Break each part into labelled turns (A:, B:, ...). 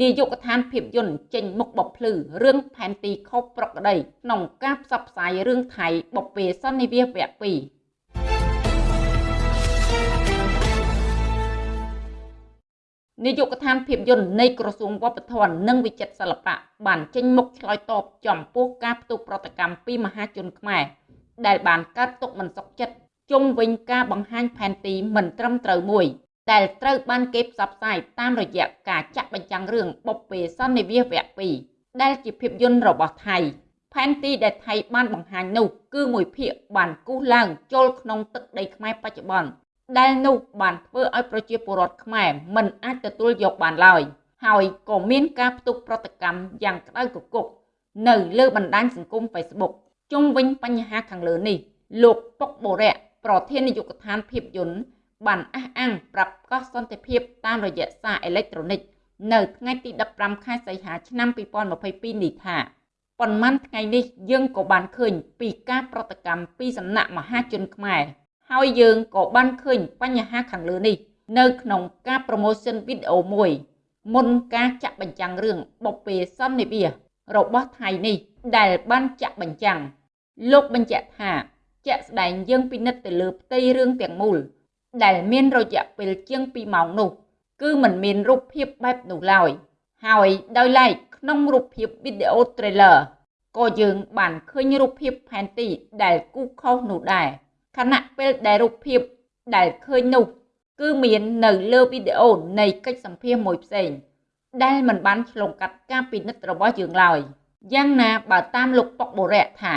A: នាយកដ្ឋានភាពយន្តចេញមុខបបភ្លឺរឿងផែនទីខុសប្រក្រតីក្នុងការផ្សព្វផ្សាយរឿងថៃបពេសន្និវាសវគ្គ2នាយកដ្ឋានភាពយន្តនៃក្រសួងវប្បធម៌និងវិចិត្រសិល្បៈបានចេញមុខឆ្លើយតបចំពោះការផ្ទុះប្រតិកម្មពីមហាជនខ្មែរដែលបានកើតទុកមិនសុខចិត្តជុំវិញការបង្ហាញផែនទីមិនត្រឹមត្រូវមួយ ដែលត្រូវបានគេផ្សព្វផ្សាយតាមរយៈការចាក់បញ្ចាំងរឿងបុព្វេសន្និវាសវគ្គ2ដែលជាភាពយន្តរបស់ថៃផែនទីដែលថៃបានបង្ហាញនោះគឺមួយភាគបានគូសឡើងចូលក្នុងទឹកដីខ្មែរបច្ចុប្បន្នដែលនោះបានធ្វើឲ្យប្រជាពលរដ្ឋខ្មែរមិនអាចទទួលយកបានឡើយហើយក៏មានការផ្ទុះប្រតិកម្មយ៉ាងក្តៅគគុកនៅលើបណ្ដាញសង្គម Facebook ជុំវិញបញ្ហាខាងលើនេះ លោកពុកបូរៈប្រធាននាយកដ្ឋានភាពយន្ត បានអះអាងប្រាប់កោះសន្តិភាពតាមរយៈសារអេឡិចត្រូនិកនៅថ្ងៃទី15ខែសីហាឆ្នាំ2022នេះថាប៉ុន្មានថ្ងៃនេះយើងក៏បានឃើញពីការប្រតិកម្មពីសំណាក់មហាជនខ្មែរហើយយើងក៏បានឃើញបញ្ហាខាងលើនេះ នៅក្នុងការ promotion វីដេអូមួយ មុនការចាក់បញ្ចាំងរឿងបុព្វេសន្និវាសរបស់ថៃនេះ ដែលបានចាក់បញ្ចាំងលោកបញ្ជាក់ថាជាក់ស្ដែងយើងពិនិត្យទៅលើផ្ទៃរឿងទាំងមូល ដែលមានរយៈពេលជាង2ម៉ោងនោះ គឺมันមានរូបភាពបែបនោះឡើយ ហើយដោយឡែកក្នុងរូបភាពវីដេអូ trailer ក៏យើងបានឃើញរូបភាពផែនទីដែលគូខុសនោះដែរខណៈពេលដែលរូបភាពដែលឃើញនោះ គឺមាននៅលើវីដេអូនៃកិច្ចសម្ភាសន៍មួយផ្សេង ដែលមិនបានឆ្លងកាត់ការពិនិត្យរបស់យើងឡើយយ៉ាងណាបើតាមលោកប៉ុកបូរៈថា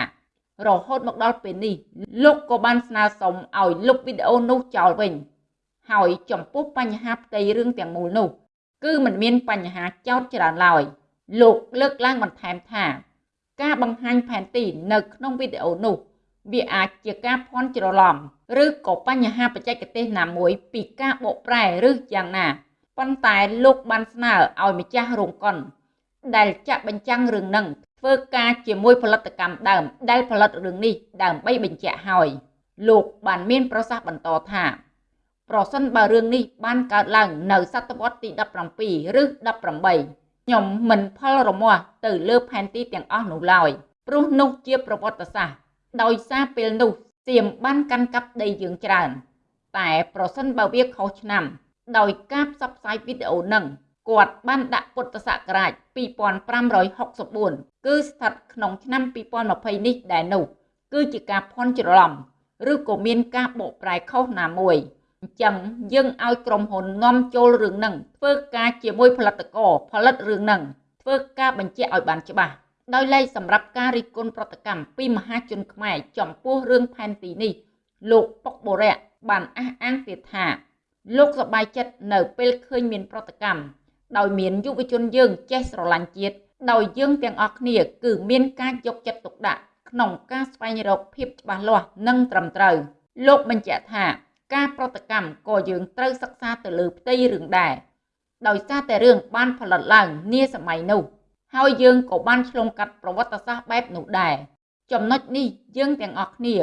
A: រហូតមកដល់ពេលនេះលោកក៏បានស្នើសុំឲ្យលុបវីដេអូនោះចោលវិញហើយចំពោះបញ្ហាផ្ទៃរឿងទាំងមូលនោះ គឺមិនមានបញ្ហាចោទច្រើនឡើយលោកលើកឡើងបន្ថែមថា ការបង្ហាញផែនទីនៅក្នុងវីដេអូនោះ វាអាចជាការភ័ន្តច្រឡំឬក៏បញ្ហាបច្ចេកទេសណាមួយពីការបកប្រែឬយ៉ាងណាប៉ុន្តែលោកបានស្នើឲ្យម្ចាស់រោងកុនដែលចាក់បញ្ចាំងរឿងនឹង ធ្វើការជាមួយផលិតកម្មដើម ដែលផលិតរឿងនេះដើម្បីបញ្ជាក់ហើយលោកបានមានប្រសាសន៍បន្តថាប្រសិនបើរឿងនេះបានកើតឡើងនៅសតវត្សទី17ឬ18ខ្ញុំមិនផលរមាស់ទៅលើផែនទីទាំងអស់នោះឡើយព្រោះនោះជាប្រវត្តិសាស្ត្រដោយសារពេលនោះសៀមបានកាន់កាប់ដីយើងច្រើន តែប្រសិនបើវាខុសឆ្នាំ ដោយការផ្សព្វផ្សាយវីដេអូនឹង គាត់បានដាក់ពុទ្ធសករាជ2564គឺស្ថិតក្នុងឆ្នាំ2020នេះដែរនោះគឺជាការភ័ន្តច្រឡំឬក៏មានការបកប្រែខុសណាមួយអញ្ចឹងយើងឲ្យក្រុមហ៊ុននាំចូលរឿងនឹងធ្វើការជាមួយផលិតករផលិតរឿងនឹងធ្វើការបញ្ជាក់ឲ្យបានច្បាស់ដោយឡែកសម្រាប់ការរិះគន់ប្រតិកម្មពីមហាជនខ្មែរចំពោះរឿងផែនទីនេះលោកប៉ុកបូរៈបានអះអាងទៀតថា លោកសប្បាយចិត្តនៅពេលឃើញមានប្រតិកម្ម ដោយមានយុវជនយើងចេះស្រឡាញ់ជាតិដោយយើងទាំងអស់គ្នាគឺមានការយកចិត្តទុកដាក់ក្នុងការស្វែងរកភាពច្បាស់លាស់និងត្រឹមត្រូវលោកបញ្ជាក់ថាការប្រតិកម្មក៏យើងត្រូវសិក្សាទៅលើផ្ទៃរឿងដែរដោយសារតែរឿងបានផលិតឡើងនាសម័យនោះហើយយើងក៏បានឆ្លងកាត់ប្រវត្តិសាស្ត្របែបនោះដែរចំណុចនេះយើងទាំងអស់គ្នា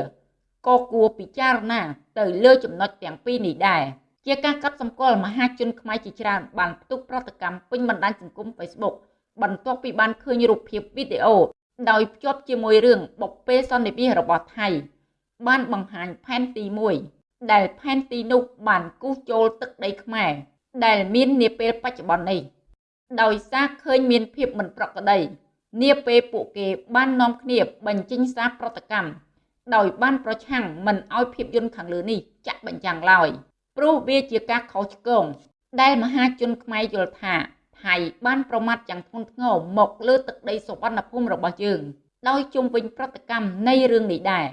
A: ក៏គួរពិចារណាទៅលើចំណុចទាំងពីរនេះដែរ ជាការកាត់សម្គាល់មហាជនខ្មែរជាច្រើនបានផ្ទុះប្រតិកម្មពេញបណ្ដាញសង្គម Facebook បន្ទាប់ពីបានឃើញរូបភាពវីដេអូដោយភ្ជាប់ជាមួយរឿងបុព្វេសន្និវាសរបស់ថៃ បានបង្ហាញផែនទីមួយដែលផែនទីនោះបានគូសចូលទឹកដីខ្មែរដែលមាននាពេលបច្ចុប្បន្ននេះដោយសារឃើញមានភាពមិនប្រក្រតីនាពេលពួកគេបាននាំគ្នាបញ្ចេញសារប្រតិកម្មដោយបានប្រឆាំងមិនឲ្យភាពយន្តខាងលើនេះចាក់បញ្ចាំងឡើយ ព្រោះវាជាការខុសឆ្គងដែលមហាជនខ្មែរយល់ថាថៃបានប្រមាថយ៉ាងធ្ងន់ធ្ងរមកលើទឹកដីសុវណ្ណភូមិរបស់យើង ដោយជុំវិញប្រតិកម្មនៃរឿងនេះដែរ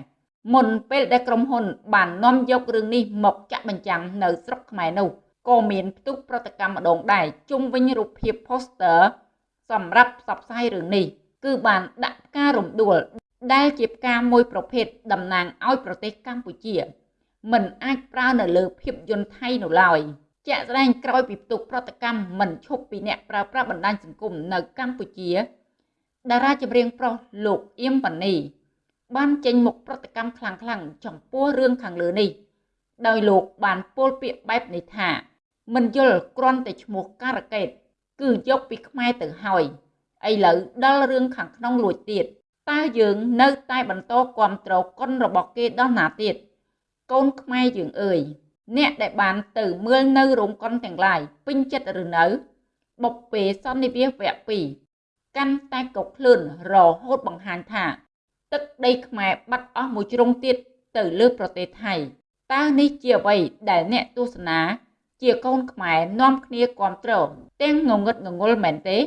A: មុនពេលដែលក្រុមហ៊ុន បាននាំយករឿងនេះមកចាក់បញ្ចាំងនៅស្រុកខ្មែរនោះក៏មានផ្ទុះប្រតិកម្មម្ដងដែរជុំវិញរូបភាព poster សម្រាប់ផ្សព្វផ្សាយរឿងនេះគឺបានដាក់ផ្ការំដួលដែលជាផ្កាមួយប្រភេទតំណាងឲ្យប្រទេសកម្ពុជា មិនអាចប្រើនៅលើភាពយន្តថៃនោះឡើយជាក់ស្ដែងក្រោយពីផ្ទុះប្រតិកម្មមិនឈប់ពីអ្នកប្រើប្រាស់បណ្ដាញសង្គមនៅកម្ពុជាតារាចម្រៀងប្រុសលោកអៀមប៉ានីបានចេញមុខប្រតិកម្មខ្លាំងៗចំពោះរឿងខាងលើនេះ ដោយលោកបានពោលពាក្យបែបនេះថា មិនយល់គ្រាន់តែឈ្មោះការ៉ាកេតគឺយកពីខ្មែរទៅហើយឥឡូវដល់រឿងខាងក្នុងលួចទៀតតើយើងនៅតែបន្តគ្រប់គ្រងគុណរបស់គេដល់ណាទៀត កូនខ្មែរយើងអើយអ្នកដែលបានទៅមើលនៅរោងកុនទាំងឡាយពេញចិត្តឬនៅបុព្វេសន្និវាសវគ្គ2កាន់តែកុកខ្លួនរហូតបង្ហាញថា ទឹកដីខ្មែរបាត់អស់មួយជ្រុងទៀតទៅលើប្រទេសថៃតើនេះជាអ្វីដែលអ្នកទស្សនាជាកូនខ្មែរនាំគ្នាគ្រប់គ្រងទាំងងងឹតងងុលមែនទេ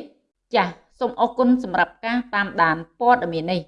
A: ចាសសូមអរគុណសម្រាប់ការតាមដានព័ត៌មាននេះ